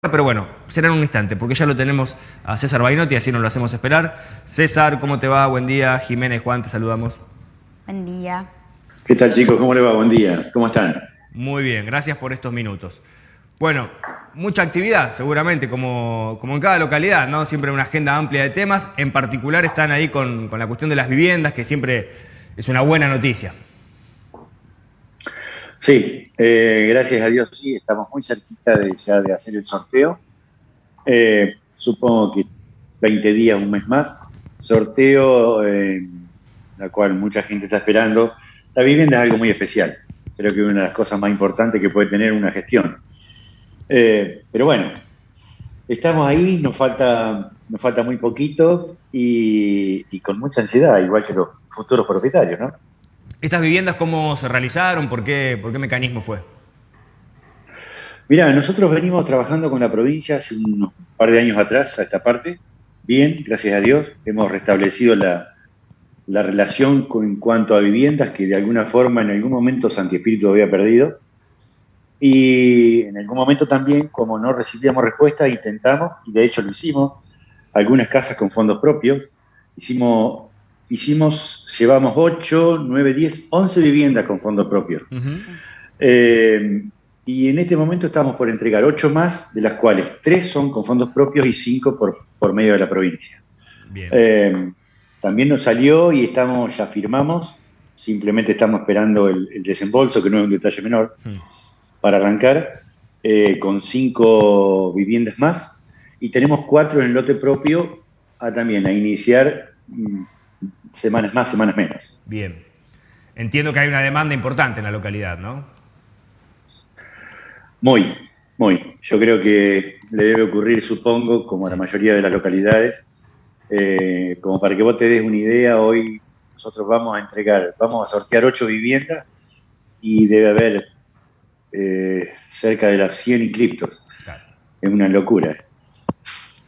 pero bueno, será en un instante, porque ya lo tenemos a César Bainotti, así nos lo hacemos esperar. César, ¿cómo te va? Buen día. Jiménez, Juan, te saludamos. Buen día. ¿Qué tal chicos? ¿Cómo le va? Buen día. ¿Cómo están? Muy bien, gracias por estos minutos. Bueno, mucha actividad seguramente, como, como en cada localidad, ¿no? Siempre una agenda amplia de temas. En particular están ahí con, con la cuestión de las viviendas, que siempre es una buena noticia. Sí, eh, gracias a Dios sí, estamos muy cerquita de ya de hacer el sorteo. Eh, supongo que 20 días, un mes más. Sorteo, eh, la cual mucha gente está esperando. La vivienda es algo muy especial. Creo que es una de las cosas más importantes que puede tener una gestión. pero bueno, estamos ahí, nos falta, nos falta muy poquito y con mucha ansiedad, igual que los futuros propietarios, ¿no? ¿Estas viviendas cómo se realizaron? ¿Por qué, por qué mecanismo fue? Mira, nosotros venimos trabajando con la provincia hace un par de años atrás a esta parte. Bien, gracias a Dios, hemos restablecido la, relación en cuanto a viviendas que de alguna forma en algún momento Santi Espíritu había perdido. Y en algún momento también, como no recibíamos respuesta, intentamos, y de hecho lo hicimos, algunas casas con fondos propios. Hicimos hicimos, llevamos 8, 9, 10, 11 viviendas con fondos propios. Eh, y en este momento estamos por entregar 8 más, de las cuales 3 son con fondos propios y 5 por, por medio de la provincia. Eh, también nos salió y estamos, ya firmamos, simplemente estamos esperando el, desembolso, que no es un detalle menor, para arrancar eh, con 5 viviendas más. Y tenemos 4 en el lote propio a también a iniciar mm, semanas más, semanas menos. Bien. Entiendo que hay una demanda importante en la localidad, ¿no? Muy, muy. Yo creo que le debe ocurrir, supongo, como a la mayoría de las localidades. Eh, como para que vos te des una idea, hoy nosotros vamos a entregar, vamos a sortear ocho viviendas y debe haber eh, cerca de las 100 inscriptos. Es una locura.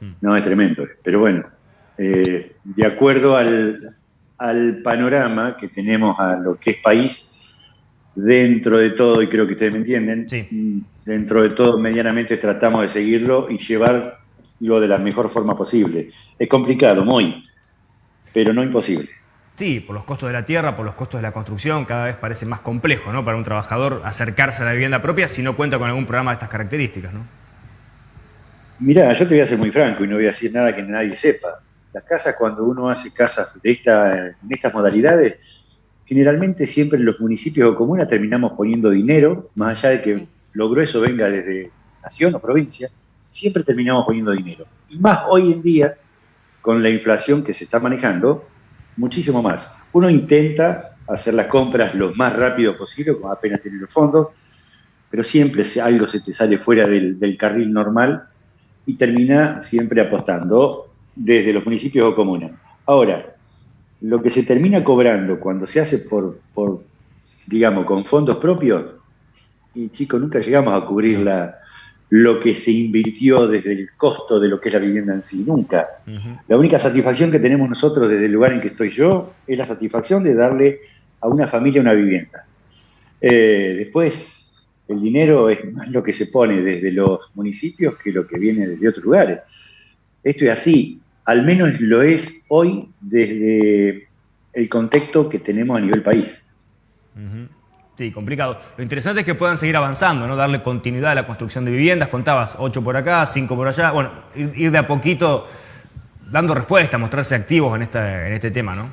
Hmm. No, es tremendo. Pero bueno, eh, de acuerdo al, panorama que tenemos a lo que es país, dentro de todo, y creo que ustedes me entienden, dentro de todo medianamente tratamos de seguirlo y llevarlo de la mejor forma posible. Es complicado, muy, pero no imposible. Sí, por los costos de la tierra, por los costos de la construcción, cada vez parece más complejo ¿no? para un trabajador acercarse a la vivienda propia si no cuenta con algún programa de estas características. ¿no? Mirá, yo te voy a ser muy franco y no voy a decir nada que nadie sepa. Las casas, cuando uno hace casas de esta, en estas modalidades, generalmente siempre en los municipios o comunas terminamos poniendo dinero, más allá de que lo grueso venga desde nación o provincia, siempre terminamos poniendo dinero. Y más hoy en día, con la inflación que se está manejando, muchísimo más. Uno intenta hacer las compras lo más rápido posible, como apenas tener los fondos, pero siempre algo se te sale fuera del, del carril normal y termina siempre apostando desde los municipios o comunas. Ahora, lo que se termina cobrando cuando se hace por, por digamos, con fondos propios, y chicos, nunca llegamos a cubrir la, lo que se invirtió desde el costo de lo que es la vivienda en sí, nunca. La única satisfacción que tenemos nosotros desde el lugar en que estoy yo es la satisfacción de darle a una familia una vivienda. Eh, después, el dinero es más lo que se pone desde los municipios que lo que viene desde otros lugares. Esto es así al menos lo es hoy desde el contexto que tenemos a nivel país. Sí, complicado. Lo interesante es que puedan seguir avanzando, ¿no? Darle continuidad a la construcción de viviendas. Contabas, ocho por acá, cinco por allá. Bueno, ir, de a poquito dando respuesta, mostrarse activos en, en este tema, ¿no?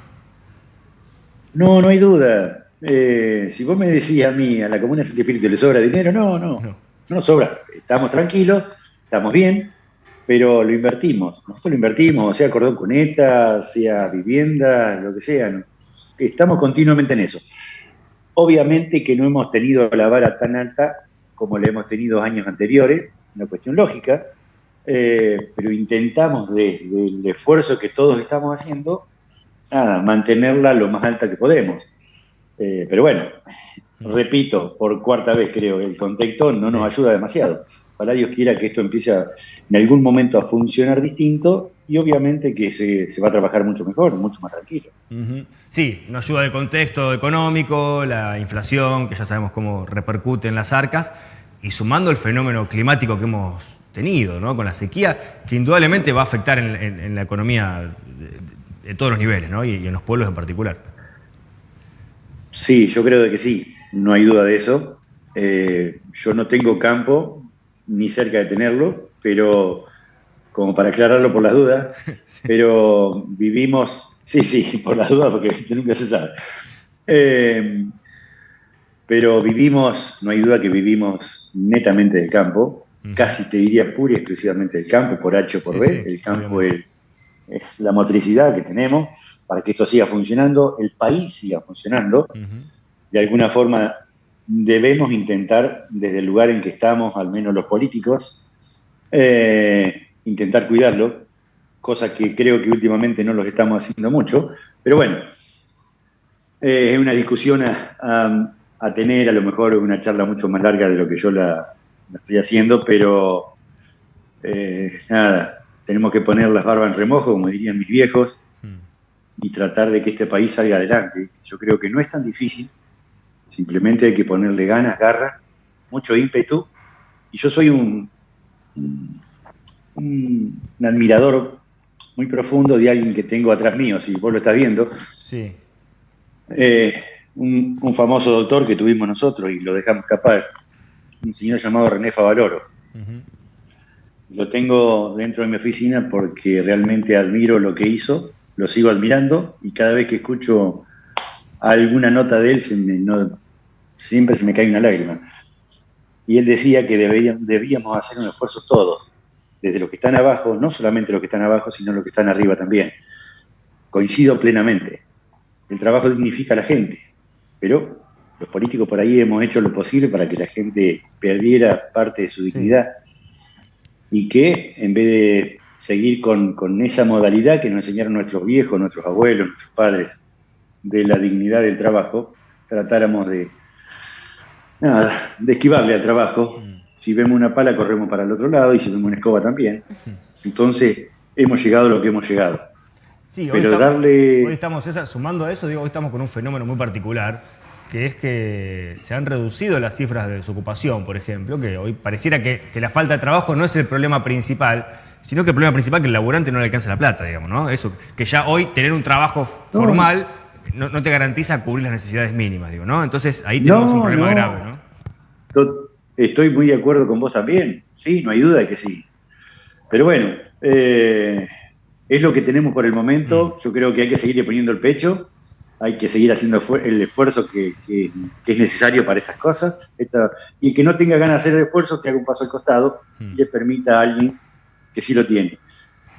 No, no hay duda. Eh, si vos me decís a mí, a la Comuna de Espíritu, ¿le sobra dinero? No, no, no, no sobra. Estamos tranquilos, estamos bien, pero lo invertimos. Nosotros lo invertimos, sea cordón cuneta, sea vivienda, lo que sea. Estamos continuamente en eso. Obviamente que no hemos tenido la vara tan alta como la hemos tenido años anteriores, una cuestión lógica, eh, pero intentamos desde el esfuerzo que todos estamos haciendo, nada, mantenerla lo más alta que podemos. Eh, pero bueno, repito, por cuarta vez creo, el contexto no nos ayuda demasiado. Ojalá Dios quiera que esto empiece en algún momento a funcionar distinto y obviamente que se, va a trabajar mucho mejor, mucho más tranquilo. Sí, nos ayuda el contexto económico, la inflación, que ya sabemos cómo repercute en las arcas, y sumando el fenómeno climático que hemos tenido, ¿no? Con la sequía, que indudablemente va a afectar en, la economía de, todos los niveles, ¿no? Y, en los pueblos en particular. Sí, yo creo que sí, no hay duda de eso. Eh, yo no tengo campo ni cerca de tenerlo, pero como para aclararlo por las dudas, pero vivimos, sí, sí, por las dudas, porque nunca se sabe. Eh, pero vivimos, no hay duda que vivimos netamente del campo, casi te diría pura y exclusivamente del campo, por H o por B. el campo es, la motricidad que tenemos para que esto siga funcionando, el país siga funcionando. De alguna forma debemos intentar, desde el lugar en que estamos, al menos los políticos, eh, intentar cuidarlo, cosa que creo que últimamente no lo estamos haciendo mucho, pero bueno, eh, es una discusión a, tener, a lo mejor una charla mucho más larga de lo que yo la, estoy haciendo, pero eh, nada, tenemos que poner las barbas en remojo, como dirían mis viejos, hmm. y tratar de que este país salga adelante. Yo creo que no es tan difícil, simplemente hay que ponerle ganas, garra, mucho ímpetu, y yo soy un un, admirador muy profundo de alguien que tengo atrás mío, si vos lo estás viendo. Sí. Eh, un, famoso doctor que tuvimos nosotros y lo dejamos escapar, un señor llamado René Favaloro. Lo tengo dentro de mi oficina porque realmente admiro lo que hizo, lo sigo admirando y cada vez que escucho alguna nota de él siempre se me cae una lágrima. Y él decía que debíamos hacer un esfuerzo todos, desde los que están abajo, no solamente los que están abajo, sino los que están arriba también. Coincido plenamente. El trabajo dignifica a la gente, pero los políticos por ahí hemos hecho lo posible para que la gente perdiera parte de su dignidad y que en vez de seguir con, esa modalidad que nos enseñaron nuestros viejos, nuestros abuelos, nuestros padres, de la dignidad del trabajo, tratáramos de, nada, de esquivarle al trabajo mm. Si vemos una pala, corremos para el otro lado, y si vemos una escoba también. Entonces, hemos llegado a lo que hemos llegado. Sí, hoy, estamos, hoy estamos, sumando a eso, digo, hoy estamos con un fenómeno muy particular, que es que se han reducido las cifras de desocupación, por ejemplo, que hoy pareciera que, la falta de trabajo no es el problema principal, sino que el problema principal es que el laburante no le alcanza la plata, digamos, ¿no? Eso, que ya hoy tener un trabajo formal no, te garantiza cubrir las necesidades mínimas, digo, ¿no? Entonces ahí tenemos un problema grave, ¿no? Estoy muy de acuerdo con vos también, sí, no hay duda de que sí. Pero bueno, eh, es lo que tenemos por el momento. Mm. Yo creo que hay que seguirle poniendo el pecho, hay que seguir haciendo el esfuerzo que, es necesario para estas cosas. y que no tenga ganas de hacer el esfuerzo, que haga un paso al costado y le permita a alguien que sí lo tiene.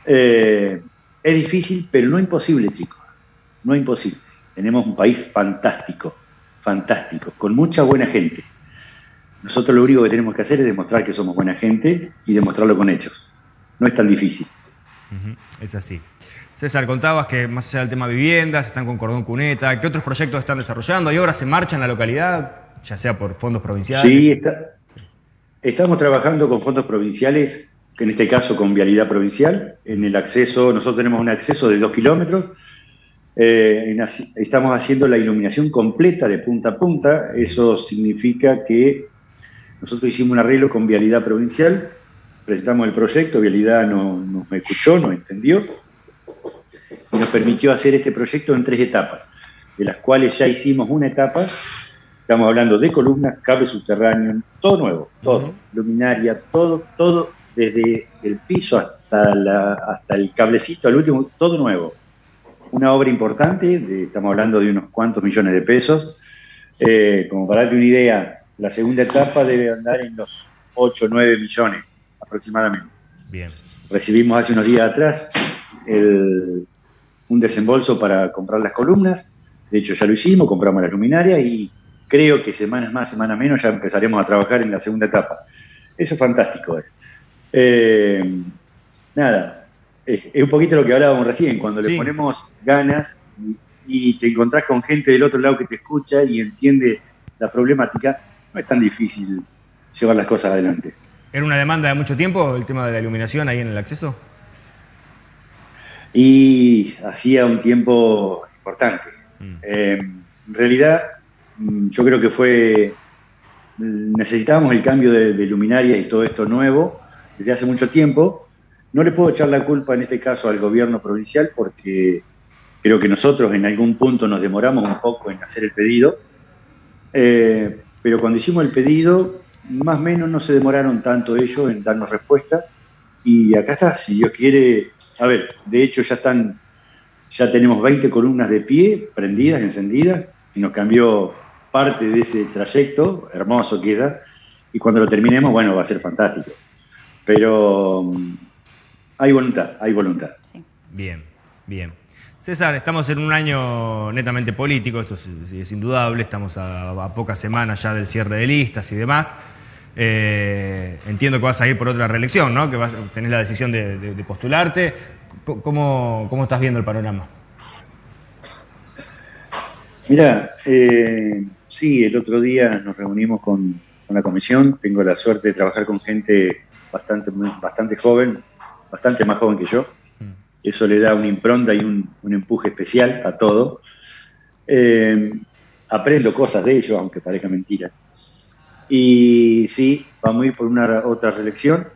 Eh, es difícil, pero no imposible, chicos. No imposible. Tenemos un país fantástico, fantástico, con mucha buena gente. Nosotros lo único que tenemos que hacer es demostrar que somos buena gente y demostrarlo con hechos. No es tan difícil. Es así. César, contabas que más allá del tema viviendas, están con Cordón Cuneta, ¿qué otros proyectos están desarrollando? ¿Hay obras en marcha en la localidad, ya sea por fondos provinciales? Sí, estamos trabajando con fondos provinciales, que en este caso con vialidad provincial, en el acceso, nosotros tenemos un acceso de dos kilómetros, eh, estamos haciendo la iluminación completa de punta a punta, eso significa que nosotros hicimos un arreglo con Vialidad Provincial, presentamos el proyecto, Vialidad nos no escuchó, nos entendió y nos permitió hacer este proyecto en tres etapas, de las cuales ya hicimos una etapa, estamos hablando de columnas, cable subterráneo, todo nuevo, todo, luminaria, todo, todo, desde el piso hasta, la, hasta el cablecito, al último, todo nuevo. Una obra importante, estamos hablando de unos cuantos millones de pesos. Eh, como para darte una idea, la segunda etapa debe andar en los 8 o 9 millones aproximadamente. Bien. Recibimos hace unos días atrás un desembolso para comprar las columnas. De hecho, ya lo hicimos, compramos las luminarias y creo que semanas más, semanas menos ya empezaremos a trabajar en la segunda etapa. Eso es fantástico. Eh. Eh, nada, es, un poquito lo que hablábamos recién, cuando le ponemos ganas y, y te encontrás con gente del otro lado que te escucha y entiende la problemática, no es tan difícil llevar las cosas adelante. ¿Era una demanda de mucho tiempo el tema de la iluminación ahí en el acceso? Y hacía un tiempo importante. Mm. Eh, en realidad, mm, yo creo que fue, necesitábamos el cambio de, luminaria y todo esto nuevo, desde hace mucho tiempo. No le puedo echar la culpa en este caso al gobierno provincial porque creo que nosotros en algún punto nos demoramos un poco en hacer el pedido, eh, pero cuando hicimos el pedido, más o menos no se demoraron tanto ellos en darnos respuesta. Y acá está, si Dios quiere, a ver, de hecho ya están, ya tenemos 20 columnas de pie, prendidas, encendidas, y nos cambió parte de ese trayecto, hermoso queda, y cuando lo terminemos, bueno, va a ser fantástico. Pero hay voluntad, hay voluntad. Bien, bien. César, estamos en un año netamente político, esto es, indudable, estamos a, pocas semanas ya del cierre de listas y demás. Eh, entiendo que vas a ir por otra reelección, ¿no? Que vas, tenés la decisión de, postularte. ¿Cómo, ¿Cómo, estás viendo el panorama? Mira, eh, sí, el otro día nos reunimos con, la comisión. Tengo la suerte de trabajar con gente bastante, bastante joven, bastante más joven que yo. Eso le da una impronta y un, empuje especial a todo. Eh, aprendo cosas de ellos, aunque parezca mentira. Y sí, vamos a ir por una otra reelección.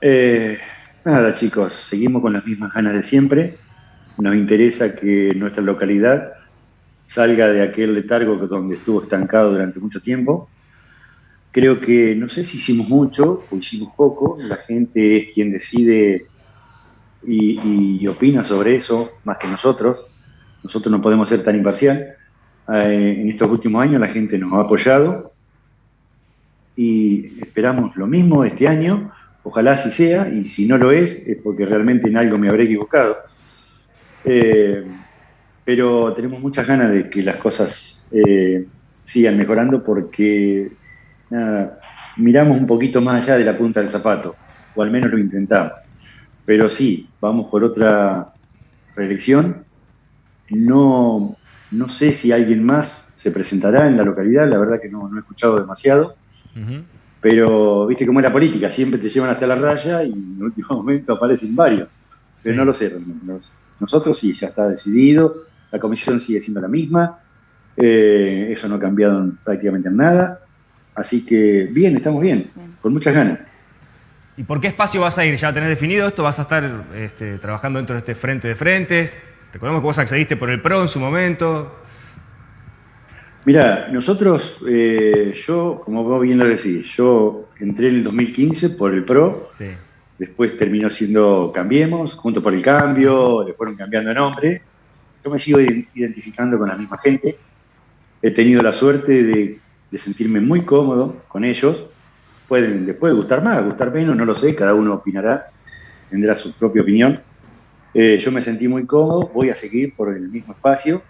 Eh, nada, chicos, seguimos con las mismas ganas de siempre. Nos interesa que nuestra localidad salga de aquel letargo donde estuvo estancado durante mucho tiempo. Creo que, no sé si hicimos mucho o hicimos poco, la gente es quien decide y, opina sobre eso más que nosotros. Nosotros no podemos ser tan imparcial. Eh, en estos últimos años la gente nos ha apoyado y esperamos lo mismo este año. Ojalá así sea y si no lo es es porque realmente en algo me habré equivocado. Eh, pero tenemos muchas ganas de que las cosas eh, sigan mejorando porque miramos un poquito más allá de la punta del zapato, o al menos lo intentamos. Pero sí, vamos por otra reelección. No, no sé si alguien más se presentará en la localidad, la verdad que no, he escuchado demasiado. Pero viste cómo es la política, siempre te llevan hasta la raya y en el último momento aparecen varios. Pero no lo sé, nosotros sí, ya está decidido, la comisión sigue siendo la misma, eh, eso no ha cambiado prácticamente en nada. Así que bien, estamos bien, con muchas ganas. ¿Y por qué espacio vas a ir? ¿Ya tenés definido esto? ¿Vas a estar este, trabajando dentro de este frente de frentes? Recordemos que vos accediste por el PRO en su momento. Mira, nosotros, eh, yo, como vos bien lo decís, yo entré en el 2015 por el PRO, después terminó siendo Cambiemos, junto por el Cambio, le fueron cambiando de nombre. Yo me sigo identificando con la misma gente. He tenido la suerte de, de sentirme muy cómodo con ellos pueden, les puede gustar más, gustar menos, no lo sé, cada uno opinará, tendrá su propia opinión. Eh, yo me sentí muy cómodo, voy a seguir por el mismo espacio.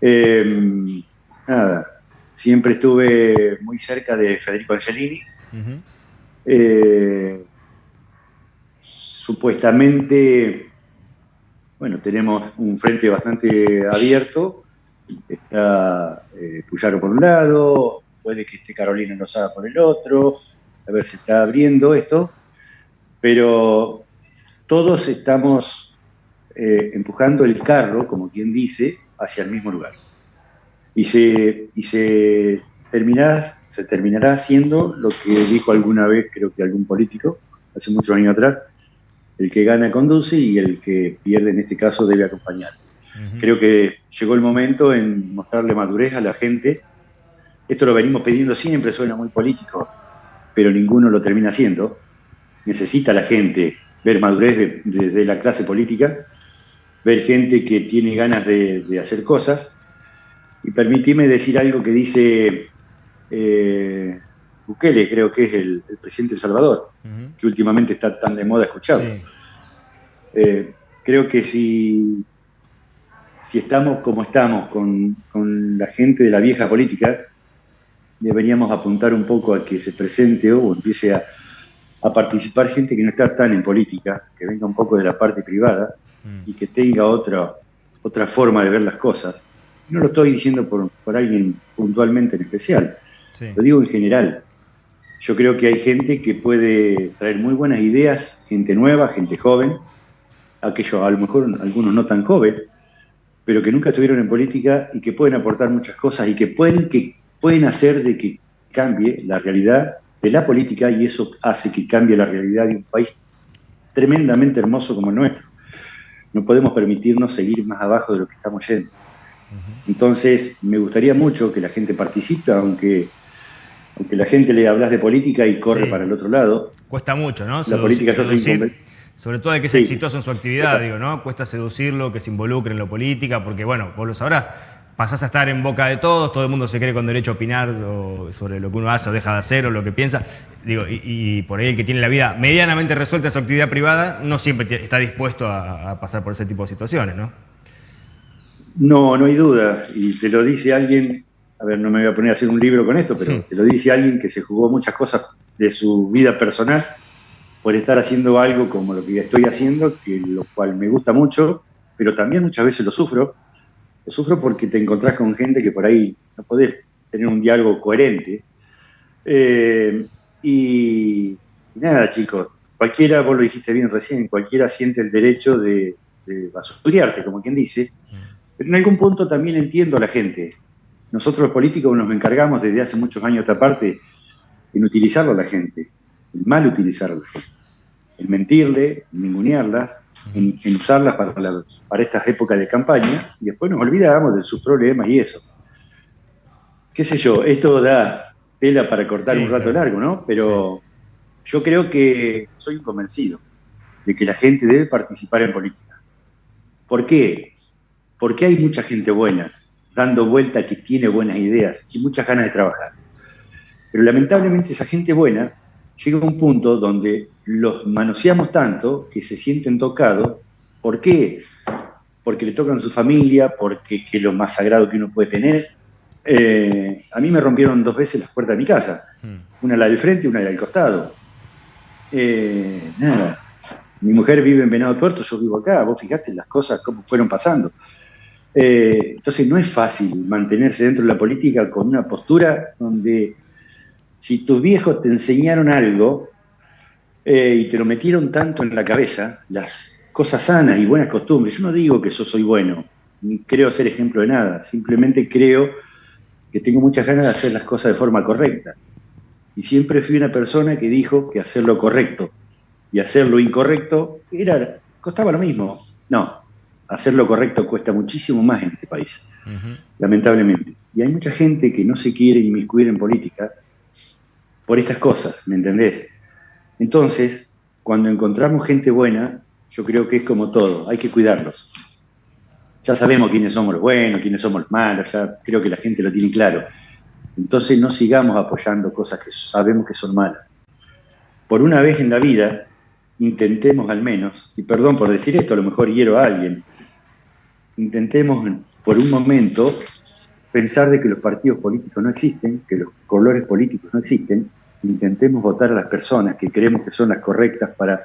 Eh, nada, siempre estuve muy cerca de Federico Angelini. Eh, supuestamente, bueno, tenemos un frente bastante abierto. Está Puyaro por un lado, puede que esté Carolina Lozada por el otro, a ver si está abriendo esto, pero todos estamos eh, empujando el carro, como quien dice, hacia el mismo lugar. Y se, y se, terminará, se terminará haciendo lo que dijo alguna vez, creo que algún político, hace muchos años atrás, el que gana conduce y el que pierde en este caso debe acompañar. Creo que llegó el momento en mostrarle madurez a la gente esto lo venimos pidiendo siempre, suena muy político, pero ninguno lo termina haciendo. Necesita la gente ver madurez desde la clase política, ver gente que tiene ganas de, hacer cosas. Y permitime decir algo que dice eh, Bukele, creo que es el, presidente de El Salvador, que últimamente está tan de moda escuchado. Eh, creo que si, si estamos como estamos con, con la gente de la vieja política, deberíamos apuntar un poco a que se presente o empiece a, participar gente que no está tan en política, que venga un poco de la parte privada mm. y que tenga otra, otra forma de ver las cosas. No lo estoy diciendo por, por alguien puntualmente en especial, lo digo en general. Yo creo que hay gente que puede traer muy buenas ideas, gente nueva, gente joven, aquellos a lo mejor algunos no tan jóvenes, pero que nunca estuvieron en política y que pueden aportar muchas cosas y que pueden que pueden hacer de que cambie la realidad de la política y eso hace que cambie la realidad de un país tremendamente hermoso como el nuestro. No podemos permitirnos seguir más abajo de lo que estamos yendo. Entonces, me gustaría mucho que la gente participe, aunque, aunque la gente le hablas de política y corre para el otro lado. Cuesta mucho, ¿no? La política seducir, sobre todo de que sea exitoso en su actividad, digo, ¿no? Cuesta seducirlo, que se involucre en lo política, porque, bueno, vos lo sabrás, pasás a estar en boca de todos, todo el mundo se cree con derecho a opinar sobre lo que uno hace o deja de hacer o lo que piensa. Digo, y, por ahí el que tiene la vida medianamente resuelta en su actividad privada no siempre está dispuesto a, pasar por ese tipo de situaciones, ¿no? No, no hay duda. Y te lo dice alguien, a ver, no me voy a poner a hacer un libro con esto, pero te lo dice alguien que se jugó muchas cosas de su vida personal por estar haciendo algo como lo que estoy haciendo, que lo cual me gusta mucho, pero también muchas veces lo sufro lo sufro porque te encontrás con gente que por ahí no podés tener un diálogo coherente. Eh, y, nada, chicos, cualquiera, vos lo dijiste bien recién, cualquiera siente el derecho de, de como quien dice, pero en algún punto también entiendo a la gente. Nosotros los políticos nos encargamos desde hace muchos años esta parte en utilizarlo a la gente, en mal utilizarlo, en mentirle, en ningunearlas, en, usarlas para, para estas épocas de campaña y después nos olvidamos de sus problemas y eso. Qué sé yo, esto da tela para cortar un rato largo, ¿no? Pero yo creo que soy convencido de que la gente debe participar en política. ¿Por qué? Porque hay mucha gente buena, dando vuelta que tiene buenas ideas y muchas ganas de trabajar. Pero lamentablemente esa gente buena llega un punto donde los manoseamos tanto que se sienten tocados. ¿Por qué? Porque le tocan a su familia, porque es lo más sagrado que uno puede tener. Eh, a mí me rompieron dos veces las puertas de mi casa, hmm. una la del frente y una la del costado. Eh, nada, mi mujer vive en Venado Tuerto, yo vivo acá, vos fijaste las cosas, cómo fueron pasando. Eh, entonces no es fácil mantenerse dentro de la política con una postura donde si tus viejos te enseñaron algo eh, y te lo metieron tanto en la cabeza, las cosas sanas y buenas costumbres, yo no digo que yo soy bueno, ni creo ser ejemplo de nada, simplemente creo que tengo muchas ganas de hacer las cosas de forma correcta. Y siempre fui una persona que dijo que hacer lo correcto y hacer lo incorrecto era, costaba lo mismo. No, hacer lo correcto cuesta muchísimo más en este país, lamentablemente. Y hay mucha gente que no se quiere inmiscuir en política por estas cosas, ¿me entendés? Entonces, cuando encontramos gente buena, yo creo que es como todo, hay que cuidarlos. Ya sabemos quiénes somos los buenos, quiénes somos los malos, ya creo que la gente lo tiene claro. Entonces no sigamos apoyando cosas que sabemos que son malas. Por una vez en la vida, intentemos al menos, y perdón por decir esto, a lo mejor hiero a alguien, intentemos por un momento pensar de que los partidos políticos no existen, que los colores políticos no existen, intentemos votar a las personas que creemos que son las correctas para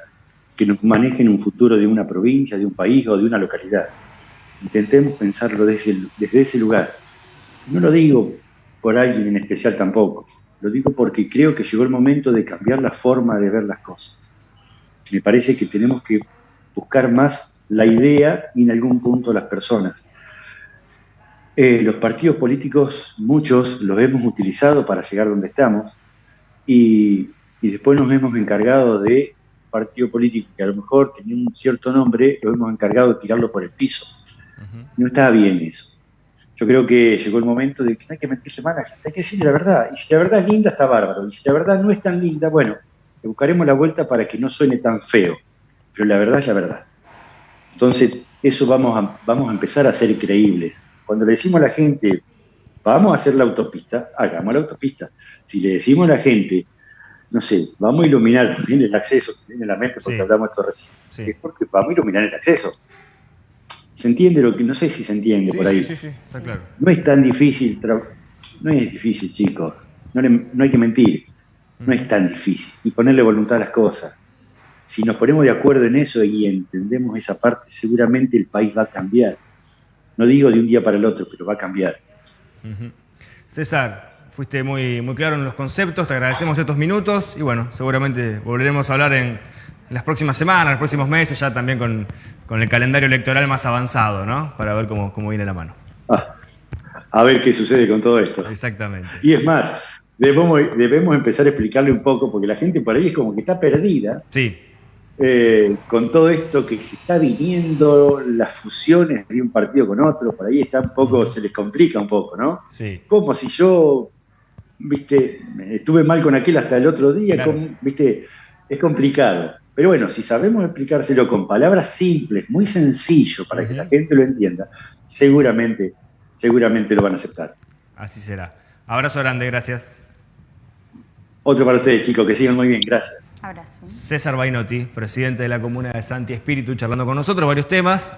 que nos manejen un futuro de una provincia, de un país o de una localidad. Intentemos pensarlo desde, ese lugar. No lo digo por alguien en especial tampoco, lo digo porque creo que llegó el momento de cambiar la forma de ver las cosas. Me parece que tenemos que buscar más la idea y en algún punto las personas. Eh, los partidos políticos, muchos los hemos utilizado para llegar donde estamos, y, después nos hemos encargado de partido político que a lo mejor tenía un cierto nombre, lo hemos encargado de tirarlo por el piso. No estaba bien eso. Yo creo que llegó el momento de que no hay que mentirle mal a la gente, hay que decirle la verdad. Y si la verdad es linda, está bárbaro. Y si la verdad no es tan linda, bueno, le buscaremos la vuelta para que no suene tan feo. Pero la verdad es la verdad. Entonces, eso vamos a, vamos a empezar a ser creíbles. Cuando le decimos a la gente, vamos a hacer la autopista, hagamos la autopista. Si le decimos a la gente, no sé, vamos a iluminar también el acceso, que viene la mente porque hablamos de esto recién, es porque vamos a iluminar el acceso. ¿Se entiende lo que, no sé si se entiende por ahí? Sí, sí, sí, está claro. No es tan difícil, no es difícil, chicos, no, no hay que mentir, no es tan difícil, y ponerle voluntad a las cosas. Si nos ponemos de acuerdo en eso y entendemos esa parte, seguramente el país va a cambiar. No digo de un día para el otro, pero va a cambiar. César, fuiste muy, muy claro en los conceptos, te agradecemos estos minutos y bueno, seguramente volveremos a hablar en, las próximas semanas, los próximos meses, ya también con, el calendario electoral más avanzado, ¿no? Para ver cómo, cómo viene la mano. Ah, a ver qué sucede con todo esto. Exactamente. Y es más, debemos, debemos empezar a explicarle un poco, porque la gente por ahí es como que está perdida. Sí. Eh, con todo esto que se está viniendo, las fusiones de un partido con otro, por ahí está un poco, se les complica un poco, ¿no? Sí. Como si yo, viste, estuve mal con aquel hasta el otro día, Claro. con- viste, es complicado. Pero bueno, si sabemos explicárselo con palabras simples, muy sencillo, para que la gente lo entienda, seguramente, seguramente lo van a aceptar. Así será. Abrazo grande, gracias. Otro para ustedes, chicos, que sigan muy bien, gracias. César Bainotti, presidente de la comuna de Santi Espíritu, charlando con nosotros varios temas.